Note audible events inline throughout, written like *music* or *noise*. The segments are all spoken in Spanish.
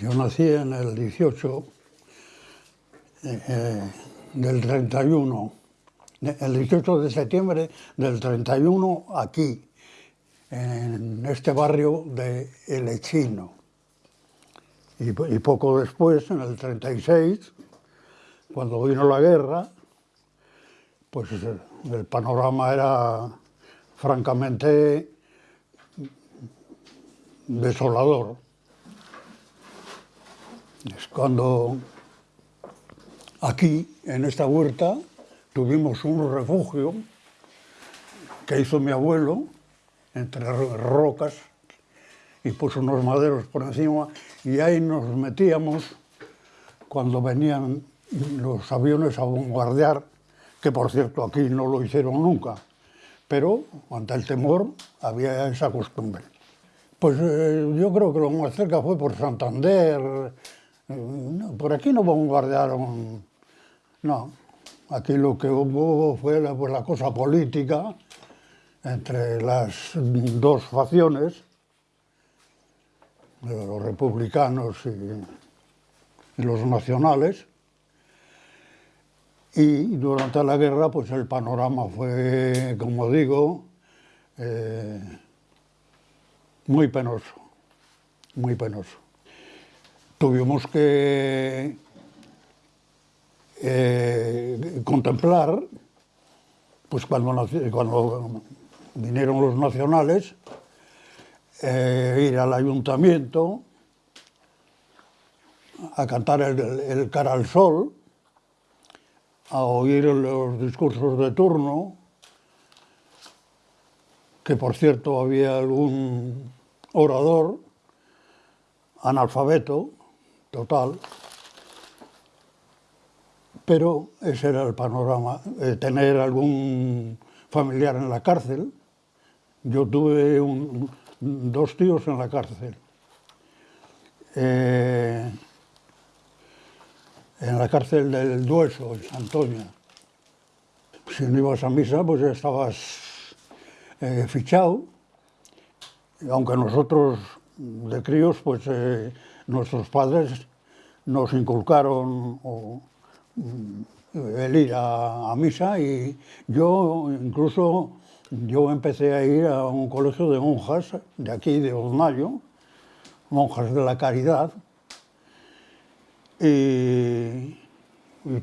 Yo nací en el 18 eh, eh, del 31, el 18 de septiembre del 31 aquí, en este barrio de El Echino. Y, y poco después, en el 36, cuando vino la guerra, pues el panorama era francamente desolador. Es cuando aquí, en esta huerta, tuvimos un refugio que hizo mi abuelo entre rocas y puso unos maderos por encima y ahí nos metíamos cuando venían los aviones a bombardear, que por cierto aquí no lo hicieron nunca, pero ante el temor había esa costumbre. Pues eh, yo creo que lo más cerca fue por Santander, por aquí no bombardearon, no, aquí lo que hubo fue la, pues, la cosa política entre las dos facciones, los republicanos y los nacionales, y durante la guerra, pues el panorama fue, como digo, eh, muy penoso, muy penoso. Tuvimos que eh, contemplar, pues cuando, cuando, vinieron los nacionales, eh, ir al ayuntamiento a cantar el, el cara al sol, a oír los discursos de turno, que por cierto había algún orador analfabeto total, pero ese era el panorama, eh, tener algún familiar en la cárcel. Yo tuve dos tíos en la cárcel. Eh, en la cárcel del Dueso, en Santoña. Si no ibas a misa, pues estabas eh, fichado, aunque nosotros de críos, pues nuestros padres nos inculcaron mm, el ir a, misa y yo incluso yo empecé a ir a un colegio de monjas de aquí, de Osnayo, monjas de la caridad, y,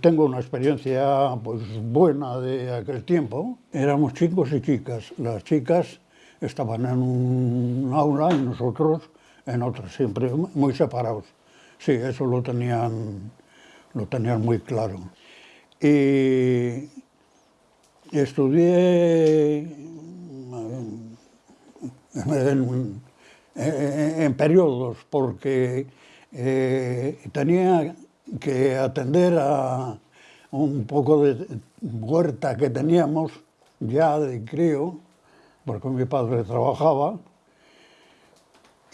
tengo una experiencia pues, buena de aquel tiempo. Éramos chicos y chicas. Las chicas estaban en un aula y nosotros en otra, siempre muy separados. Sí, eso lo tenían, lo tenían muy claro. Y estudié en, en periodos porque eh, tenía que atender a un poco de huerta que teníamos ya de crío, porque mi padre trabajaba,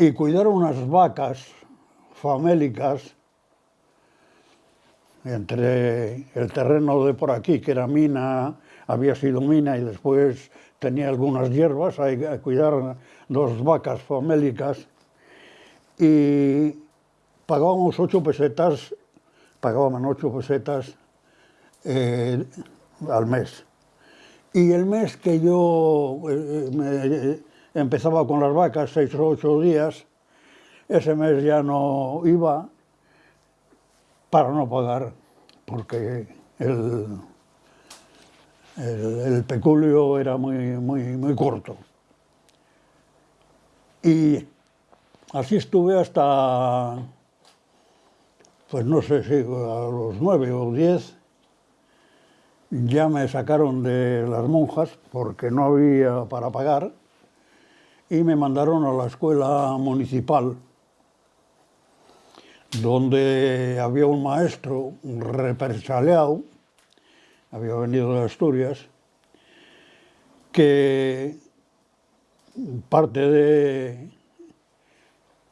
y cuidar unas vacas famélicas entre el terreno de por aquí, que era mina, había sido mina y después tenía algunas hierbas, que cuidar dos vacas famélicas y pagábamos ocho pesetas, pagábamos ocho pesetas eh, al mes. Y el mes que yo eh, me empezaba con las vacas, seis o ocho días, ese mes ya no iba para no pagar, porque el, el, peculio era muy, muy, muy corto. Y así estuve hasta pues no sé si a los nueve o diez ya me sacaron de las monjas porque no había para pagar y me mandaron a la escuela municipal donde había un maestro represaliado, había venido de Asturias, que parte de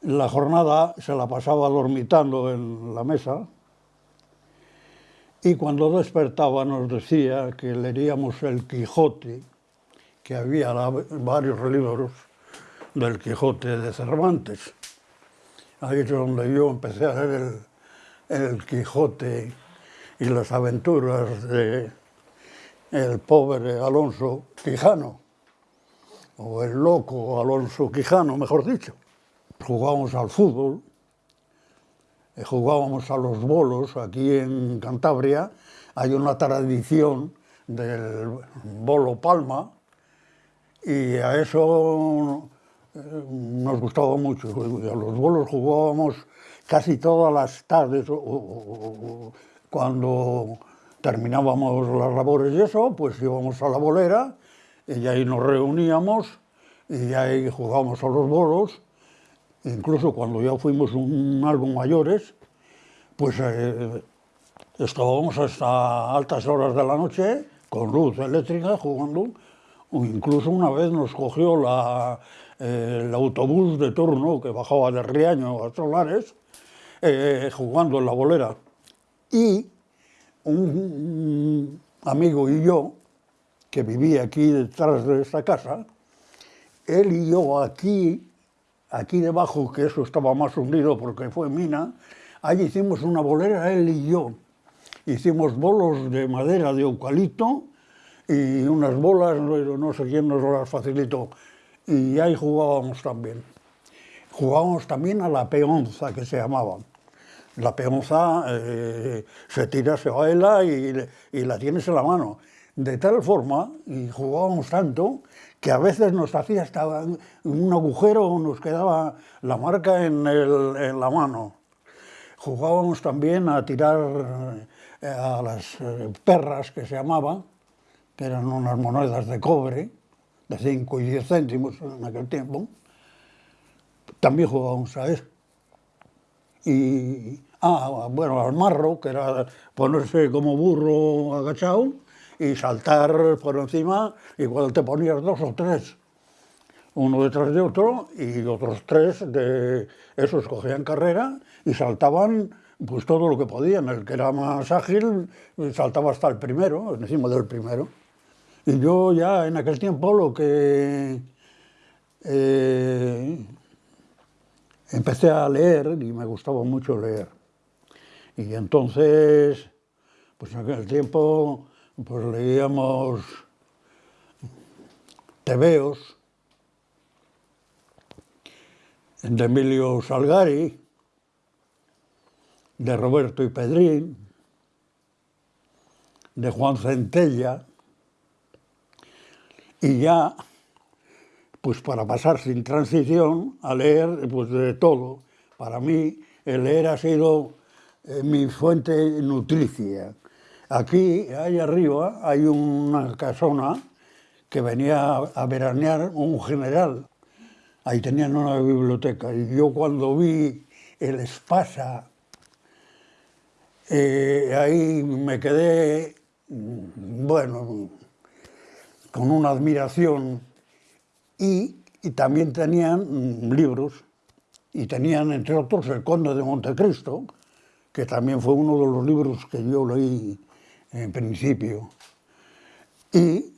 la jornada se la pasaba dormitando en la mesa y cuando despertaba nos decía que leeríamos el Quijote, que había varios libros del Quijote de Cervantes. Ahí es donde yo empecé a ver el, Quijote y las aventuras de el pobre Alonso Quijano, o el loco Alonso Quijano, mejor dicho. Jugábamos al fútbol, eh, jugábamos a los bolos, aquí en Cantabria hay una tradición del bolo palma, y a eso nos gustaba mucho. A los bolos jugábamos casi todas las tardes, cuando terminábamos las labores y eso, pues íbamos a la bolera y ahí nos reuníamos y ahí jugábamos a los bolos. Incluso cuando ya fuimos un, algo mayores, pues eh, estábamos hasta altas horas de la noche con luz eléctrica jugando. O incluso una vez nos cogió la, el autobús de turno que bajaba de Riaño a Solares, eh, jugando en la bolera. Y un amigo y yo, que vivía aquí detrás de esta casa, él y yo aquí, aquí debajo, que eso estaba más hundido porque fue mina, ahí hicimos una bolera, él y yo. Hicimos bolos de madera de eucalipto y unas bolas, no sé quién nos las facilitó, y ahí jugábamos también. Jugábamos también a la peonza, que se llamaba la peonza eh, se tira, se baila y, y, la tienes en la mano. De tal forma, y jugábamos tanto, que a veces nos hacía hasta un agujero, nos quedaba la marca en, el, en la mano. Jugábamos también a tirar eh, a las eh, perras, que se llamaban, que eran unas monedas de cobre, de 5 y 10 céntimos en aquel tiempo. También jugábamos a eso. Y, Ah, bueno, al marro, que era ponerse como burro agachado y saltar por encima, igual te ponías dos o tres, uno detrás de otro, y otros tres de esos cogían carrera y saltaban pues todo lo que podían. El que era más ágil saltaba hasta el primero, encima del primero. Y yo ya en aquel tiempo lo que eh, empecé a leer, y me gustaba mucho leer, y entonces, pues en aquel tiempo, pues leíamos tebeos de Emilio Salgari, de Roberto y Pedrín, de Juan Centella, y ya, pues para pasar sin transición a leer pues de todo. Para mí el leer ha sido eh, mi fuente nutricia. Aquí, ahí arriba, hay una casona que venía a veranear un general. Ahí tenían una biblioteca y yo cuando vi el Espasa, eh, ahí me quedé, bueno, con una admiración y, también tenían libros y tenían entre otros El Conde de Montecristo, que también fue uno de los libros que yo leí en principio. Y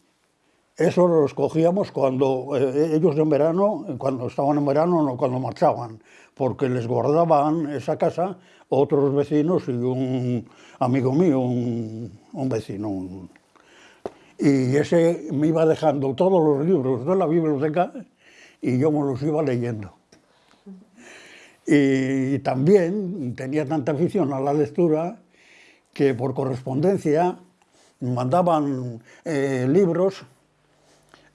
eso lo escogíamos cuando eh, ellos en verano, cuando estaban en verano, no cuando marchaban, porque les guardaban esa casa otros vecinos y un amigo mío, un vecino. Y ese me iba dejando todos los libros de la biblioteca y yo me los iba leyendo. Y también tenía tanta afición a la lectura que por correspondencia mandaban eh, libros,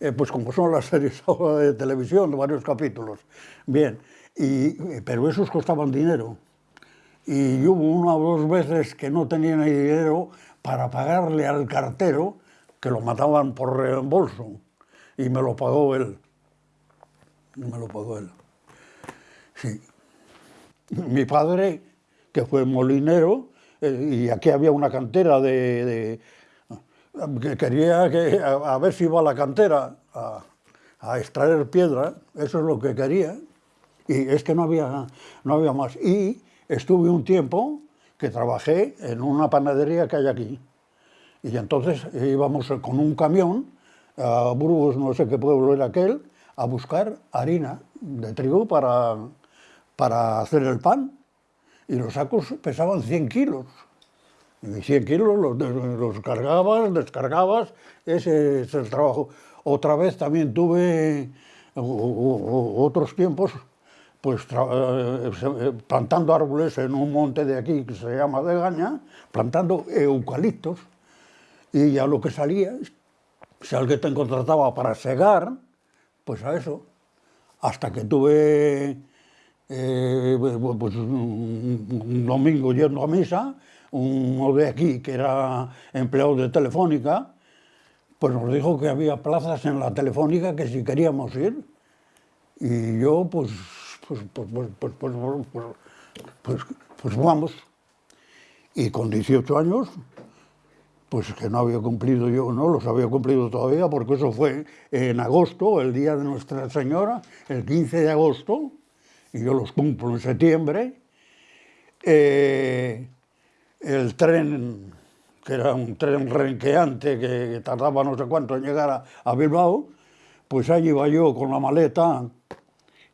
eh, pues como son las series *laughs* de televisión, de varios capítulos. Bien, y, pero esos costaban dinero. Y hubo una o dos veces que no tenía ni dinero para pagarle al cartero, que lo mataban por reembolso, y me lo pagó él. Me lo pagó él. Sí mi padre, que fue molinero, eh, y aquí había una cantera de, que quería que, a, ver si iba a la cantera a, extraer piedra, eso es lo que quería, y es que no había, no había más. Y estuve un tiempo que trabajé en una panadería que hay aquí, y entonces íbamos con un camión a Burgos, no sé qué pueblo era aquel, a buscar harina de trigo para para hacer el pan y los sacos pesaban 100 kilos. Y 100 kilos los, los cargabas, descargabas, ese es el trabajo. Otra vez también tuve otros tiempos pues eh, eh, plantando árboles en un monte de aquí que se llama de Gaña, plantando eucaliptos, y ya lo que salía, si alguien te contrataba para segar, pues a eso, hasta que tuve eh, pues, un domingo yendo a misa, uno de aquí que era empleado de Telefónica, pues nos dijo que había plazas en la Telefónica que si queríamos ir, y yo pues pues, pues, pues, pues, pues, vamos. Y con 18 años, pues que no había cumplido yo, no los había cumplido todavía, porque eso fue en agosto, el día de Nuestra Señora, el 15 de agosto, y yo los cumplo en septiembre. el tren, que era un tren renqueante que tardaba no sé cuánto en llegar a Bilbao, pues ahí iba yo con la maleta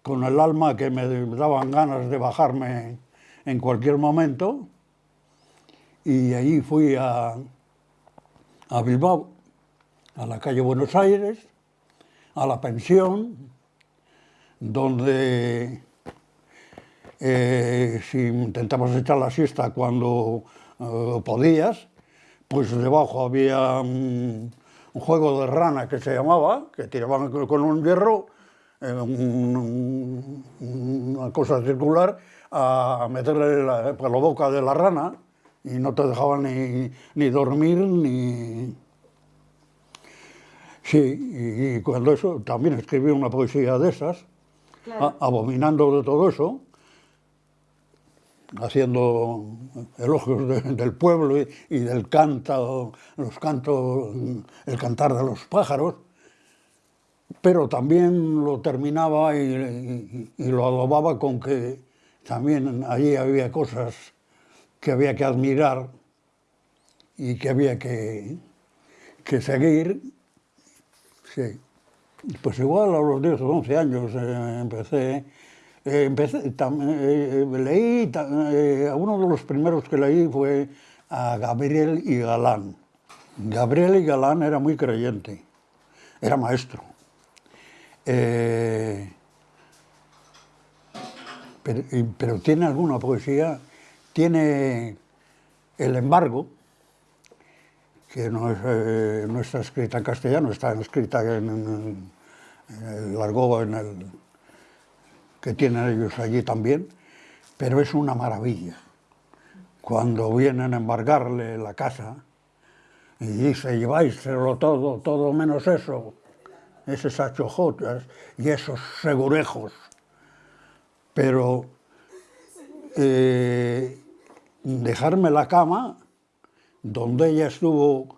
con el alma que me daban ganas de bajarme en cualquier momento y allí fui a, a Bilbao, a la calle Buenos Aires, a la pensión, donde eh, si intentabas echar la siesta cuando eh, podías, pues debajo había un, un, juego de rana que se llamaba, que tiraban con un hierro una cosa circular a meterle la, por la boca de la rana y no te dejaban ni, ni dormir ni... Sí, y, cuando eso, también escribí una poesía de esas, abominando de todo eso, haciendo elogios del pueblo y, y, del canto, los cantos, el cantar de los pájaros, pero también lo terminaba y, lo adobaba con que también allí había cosas que había que admirar y que había que, que seguir. Sí. Pues igual a los 10 o 11 años eh, empecé, eh, empecé eh, leí, uno de los primeros que leí fue a Gabriel y Galán. Gabriel y Galán era muy creyente, era maestro pero, tiene alguna poesía, tiene El embargo, que no, eh, está escrita en castellano, está escrita en, el argot en el, que tienen ellos allí también, pero es una maravilla. Cuando vienen a embargarle la casa y dice, lleváiselo todo, todo menos eso, esas achojotas y esos segurejos. Pero eh, dejarme la cama, donde ella estuvo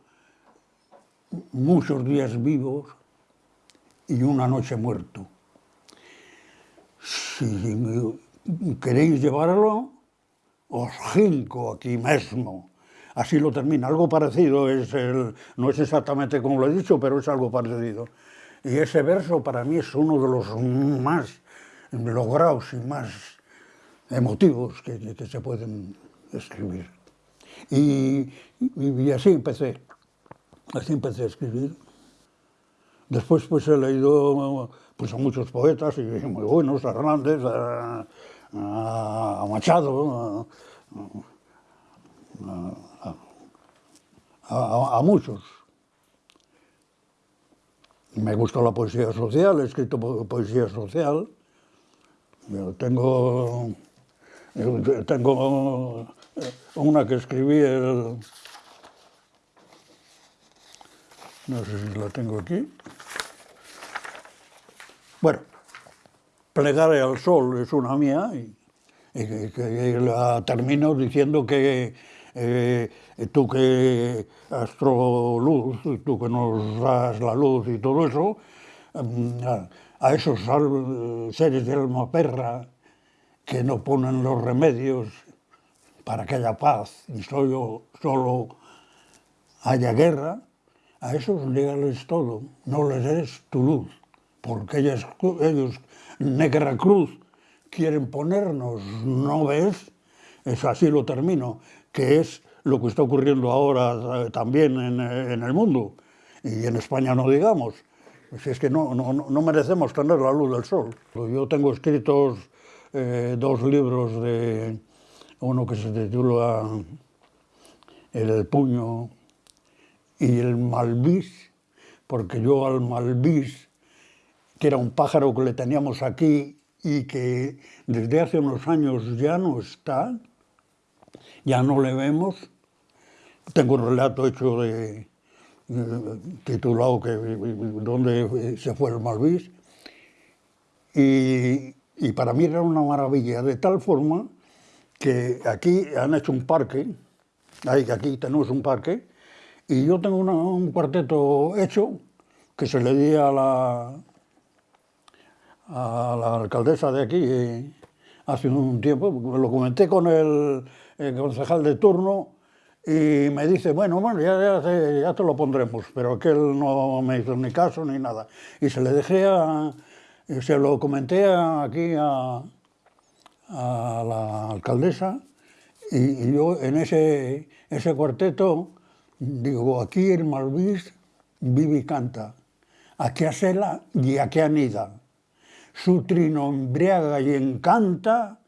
muchos días vivos y una noche muerto. Si queréis llevarlo, os jinco aquí mismo. Así lo termina. Algo parecido, es el, no es exactamente como lo he dicho, pero es algo parecido. Y ese verso para mí es uno de los más logrados y más emotivos que, se pueden escribir. Y, así empecé, así empecé a escribir. Después pues he leído pues, a muchos poetas muy buenos, a Hernández, a, Machado, a muchos. Me gusta la poesía social, he escrito poesía social. Tengo, tengo una que escribí, el, no sé si la tengo aquí. Bueno, Plegaré al sol es una mía y, la termino diciendo que eh, tú que astroluz, tú que nos das la luz y todo eso, mm, a, esos seres de alma perra que no ponen los remedios para que haya paz y solo, solo haya guerra, a esos dígales todo, no les des tu luz, porque ellos, ellos negra cruz, quieren ponernos, ¿no ves? Es así lo termino, que es lo que está ocurriendo ahora eh, también en, en el mundo, y en España no digamos. Si es que no, no, no, merecemos tener la luz del sol. Yo tengo escritos eh, dos libros, de uno que se titula El puño y el malvis, porque yo al malvis, que era un pájaro que le teníamos aquí y que desde hace unos años ya no está, ya no le vemos, tengo un relato hecho titulado que dónde se fue el malvis y, y para mí era una maravilla, de tal forma que aquí han hecho un parque, aquí tenemos un parque, y yo tengo un cuarteto hecho que se le di a la, alcaldesa de aquí eh, hace un tiempo, lo comenté con el, concejal de turno y me dice, bueno, bueno, ya, ya, te, lo pondremos, pero que él no me hizo ni caso ni nada. Y se le dejé a, se lo comenté aquí a, a la alcaldesa y, yo en ese, ese cuarteto digo, aquí el Malvís vive y canta, aquí asela y aquí anida. Su trino embriaga y encanta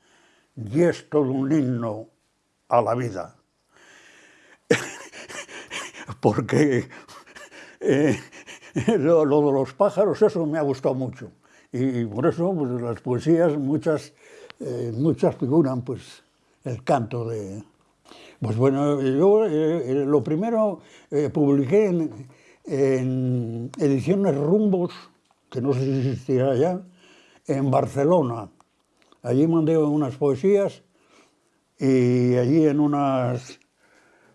y es todo un himno a la vida. *laughs* Porque eh, *laughs* lo, de los pájaros, eso me ha gustado mucho. Y por eso pues, las poesías, muchas, eh, muchas figuran pues, el canto de... Pues bueno, yo eh, lo primero publiqué en, en, ediciones Rumbos, que no sé si existirá ya, en Barcelona. Allí mandé unas poesías y allí en unas,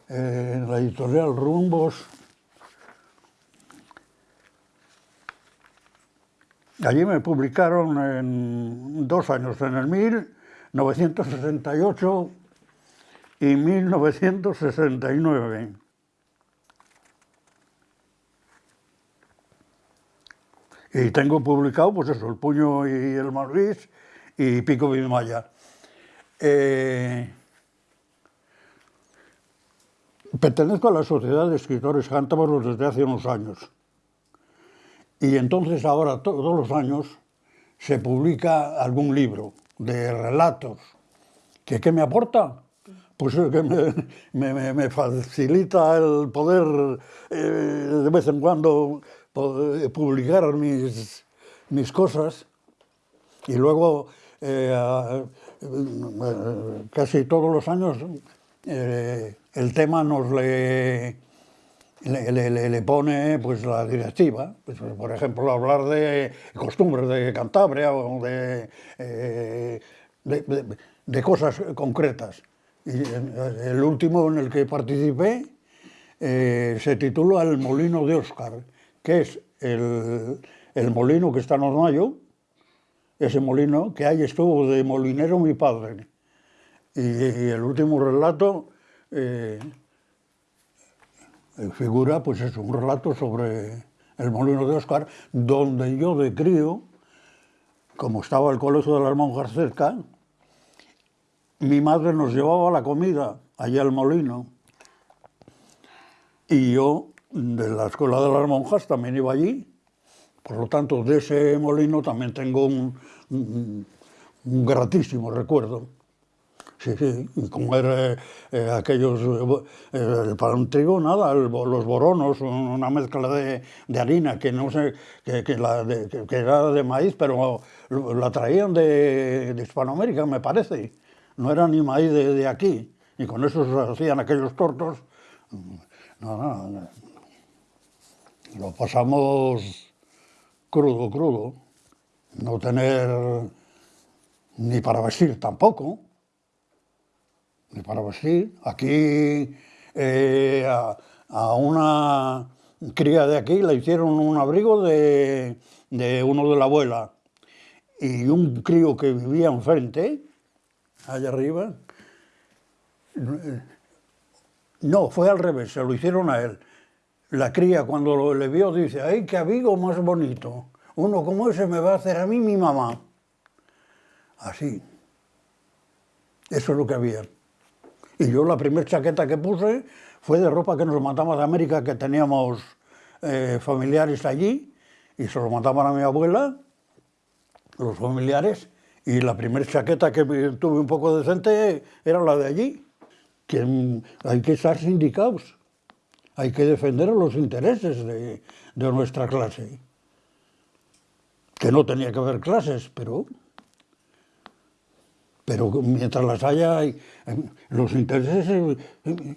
en la editorial Rumbos, Allí me publicaron en dos años, en el 1968 y 1969. Y tengo publicado, pues eso, El puño y el Malvis y Pico Vimaya. Eh, pertenezco a la Sociedad de Escritores Cántabros desde hace unos años. Y entonces ahora todos los años se publica algún libro de relatos. ¿Que, ¿Qué me aporta? Pues que me, facilita el poder eh, de vez en cuando publicar mis, mis cosas y luego eh, casi todos los años eh, el tema nos le le, pone pues, la directiva, pues, por ejemplo, hablar de costumbres de Cantabria o de, eh, de, cosas concretas. Y el último en el que participé eh, se titula El molino de Óscar, que es el, el, molino que está en Ormayo, ese molino que ahí estuvo de molinero mi padre. Y, el último relato eh, eh, figura, pues es un relato sobre el molino de Oscar, donde yo de crío, como estaba el colegio de las monjas cerca, mi madre nos llevaba la comida allá al molino y yo de la escuela de las monjas también iba allí, por lo tanto de ese molino también tengo un, un gratísimo recuerdo. Sí, sí, y como eh, aquellos, eh, para un trigo nada, los boronos, una mezcla de, de, harina que no sé, que, era de maíz, pero la traían de, Hispanoamérica, me parece, no era ni maíz de, aquí, y con eso se hacían aquellos tortos, no, no, lo pasamos crudo, crudo, no tener ni para vestir tampoco, para vestir. Aquí eh, a, una cría de aquí le hicieron un abrigo de, uno de la abuela y un crío que vivía enfrente, allá arriba, no, fue al revés, se lo hicieron a él. La cría cuando le vio dice, ¡ay, qué abrigo más bonito! Uno como ese me va a hacer a mí mi mamá. así. Eso es lo que había. Y yo la primera chaqueta que puse fue de ropa que nos mandamos de América, que teníamos eh, familiares allí, y se lo mandaban a mi abuela, los familiares, y la primera chaqueta que tuve un poco decente era la de allí. Que hay que estar sindicados, hay que defender los intereses de, de nuestra clase. Que no tenía que haber clases, pero pero mientras las haya, hay, los intereses eh,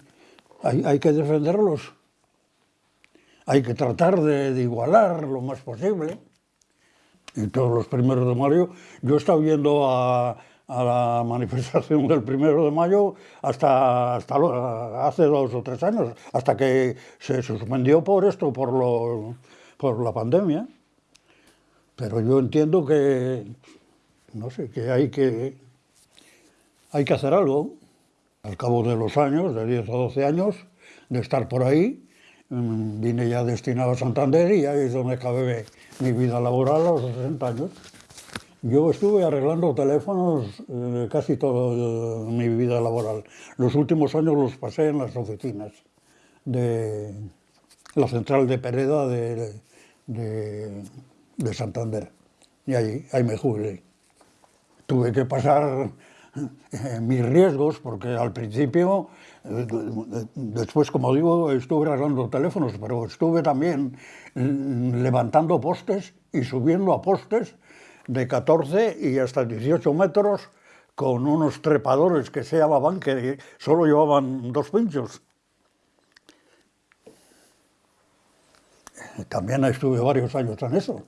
hay, hay, que defenderlos. Hay que tratar de, igualar lo más posible. Y todos los primeros de mayo, yo he estado yendo a, la *laughs* manifestación del primero de mayo hasta, hasta hace dos o tres años, hasta que se suspendió por esto, por, lo, por la pandemia. Pero yo entiendo que, no sé, que hay que hay que hacer algo. Al cabo de los años, de 10 o 12 años, de estar por ahí, mm, vine ya destinado a Santander y ahí es donde acabé mi vida laboral a los 60 años. Yo estuve arreglando teléfonos eh, casi toda mi vida laboral. Los últimos años los pasé en las oficinas de la central de Pereda de, de, de Santander. Y ahí, ahí me jubilé. Tuve que pasar eh, mis riesgos, porque al principio, eh, después, como digo, estuve arreglando teléfonos, pero estuve también mm, levantando postes y subiendo a postes de 14 y hasta 18 metros con unos trepadores que se llamaban, que solo llevaban dos pinchos. También estuve varios años en eso.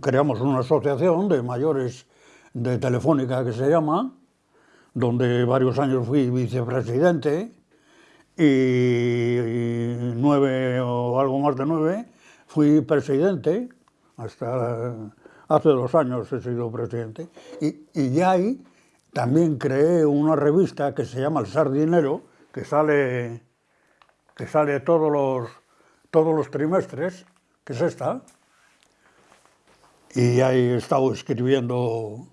Creamos una asociación de mayores de Telefónica que se llama, donde varios años fui vicepresidente y, nueve o algo más de nueve fui presidente, hasta hace dos años he sido presidente, y, y ya ahí también creé una revista que se llama El Sardinero, que sale, que sale todos, los, todos los trimestres, que es esta, y ahí he estado escribiendo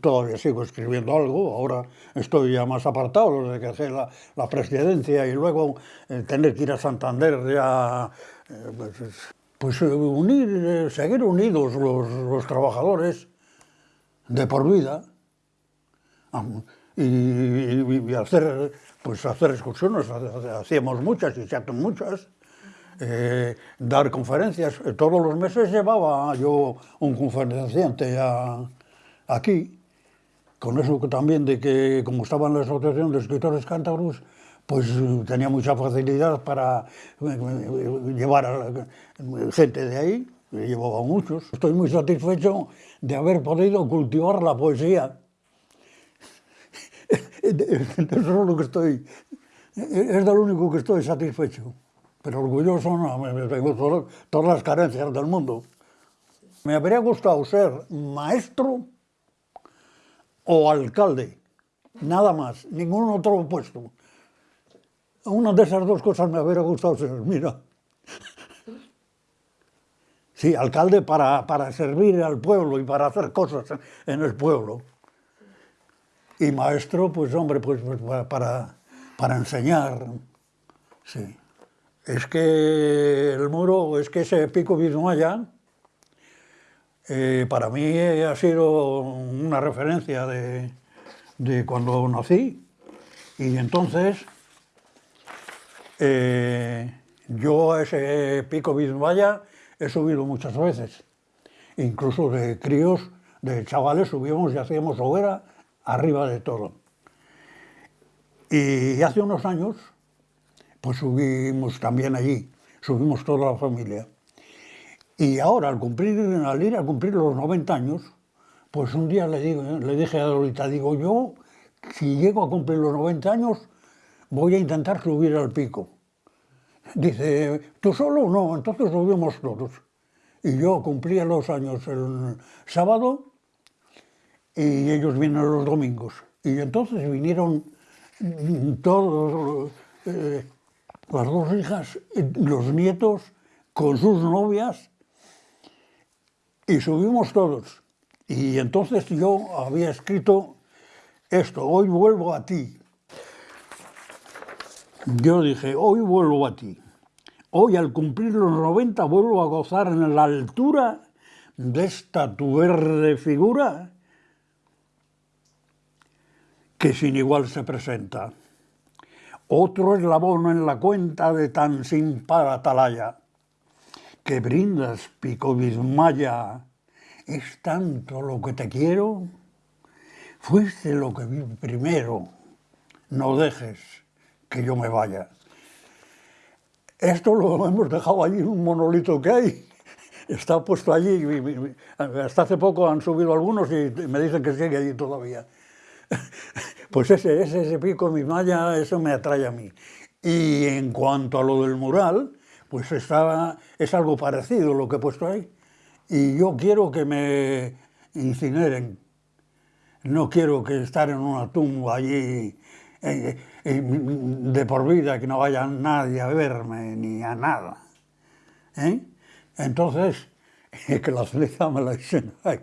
todavía sigo escribiendo algo, ahora estoy ya más apartado desde que dejé la, la presidencia y luego eh, tener que ir a Santander ya, eh, pues, pues eh, unir, seguir unidos los, los, trabajadores de por vida y, y, y, hacer, pues hacer excursiones, hacíamos muchas y se hacen muchas. Eh, dar conferencias, todos los meses llevaba yo un conferenciante a, aquí, con eso también de que, como estaba en la Asociación de Escritores Cántabros, pues tenía mucha facilidad para eh, llevar a gente de ahí, llevaba muchos. Estoy muy satisfecho de haber podido cultivar la poesía. *laughs* Eso es lo que estoy, es de lo único que estoy satisfecho. Pero orgulloso no, tengo todas las carencias del mundo. Me habría gustado ser maestro o alcalde, nada más, ningún otro puesto. Una de esas dos cosas me hubiera gustado ser, mira. Sí, alcalde para, para servir al pueblo y para hacer cosas en el pueblo. Y maestro, pues hombre, pues, pues para, para enseñar. Sí. Es que el muro, es que ese pico Bismaya, eh, para mí ha sido una referencia de, cuando nací y entonces eh, yo a ese pico Bismaya he subido muchas veces, incluso de críos, de chavales subíamos y hacíamos hoguera arriba de todo. Y hace unos años, pues subimos también allí, subimos toda la familia. Y ahora, al, cumplir, al ir a cumplir los 90 años, pues un día le, digo, le dije a Dorita, digo, yo, si llego a cumplir los 90 años, voy a intentar subir al pico. Dice, ¿tú solo? No, entonces subimos todos. Y yo cumplía los años el sábado y ellos vienen los domingos. Y entonces vinieron todos, eh, las dos hijas, los nietos, con sus novias, y subimos todos. Y entonces yo había escrito esto, hoy vuelvo a ti. Yo dije, hoy vuelvo a ti. Hoy al cumplir los 90 vuelvo a gozar en la altura de esta tu verde figura que sin igual se presenta. Otro eslabón en la cuenta de tan sin par atalaya, que brindas pico bismaya, es tanto lo que te quiero, fuiste lo que vi primero, no dejes que yo me vaya. Esto lo hemos dejado allí en un monolito que hay, está puesto allí, hasta hace poco han subido algunos y me dicen que sigue allí todavía. Pues ese, ese, pico bismaya, eso me atrae a mí. Y en cuanto a lo del mural, pues estaba, es algo parecido lo que he puesto ahí. Y yo quiero que me incineren. No quiero que estar en una tumba allí eh, eh, de por vida, que no vaya nadie a verme ni a nada. ¿Eh? Entonces, *laughs* que la ceniza me la echen ahí.